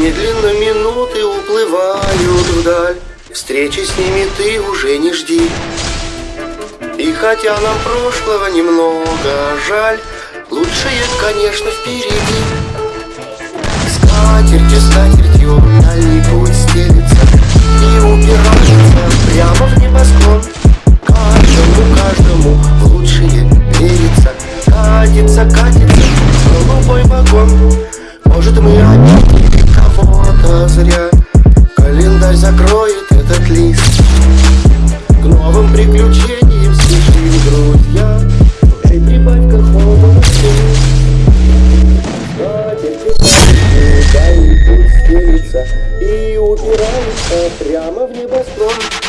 Медленно минуты уплывают вдаль. Встречи с ними ты уже не жди. И хотя нам прошлого немного жаль Лучшее, конечно, впереди. Скатертью, скатертью телефон. Может мы обидели кого-то зря. Календарь закроет этот лист. К новым приключениям спешим, друзья. Эй, прибавь-ка холодности И упирается прямо в небосклон.